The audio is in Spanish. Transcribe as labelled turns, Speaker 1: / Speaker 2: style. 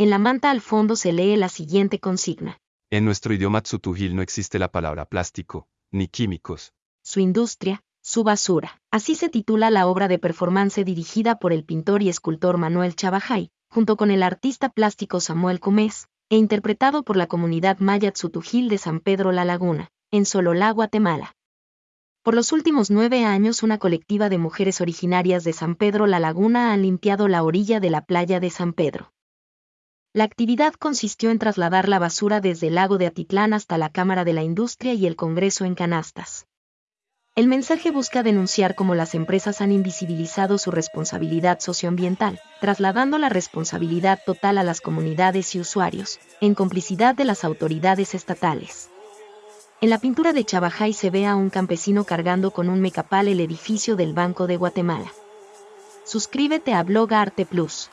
Speaker 1: En la manta al fondo se lee la siguiente consigna.
Speaker 2: En nuestro idioma tsutujil no existe la palabra plástico, ni químicos.
Speaker 1: Su industria, su basura. Así se titula la obra de performance dirigida por el pintor y escultor Manuel Chabajay, junto con el artista plástico Samuel Comés, e interpretado por la comunidad maya Tzutujil de San Pedro La Laguna, en Sololá, Guatemala. Por los últimos nueve años una colectiva de mujeres originarias de San Pedro La Laguna han limpiado la orilla de la playa de San Pedro. La actividad consistió en trasladar la basura desde el lago de Atitlán hasta la Cámara de la Industria y el Congreso en canastas. El mensaje busca denunciar cómo las empresas han invisibilizado su responsabilidad socioambiental, trasladando la responsabilidad total a las comunidades y usuarios, en complicidad de las autoridades estatales. En la pintura de Chabajay se ve a un campesino cargando con un mecapal el edificio del Banco de Guatemala. Suscríbete a Blog Arte Plus.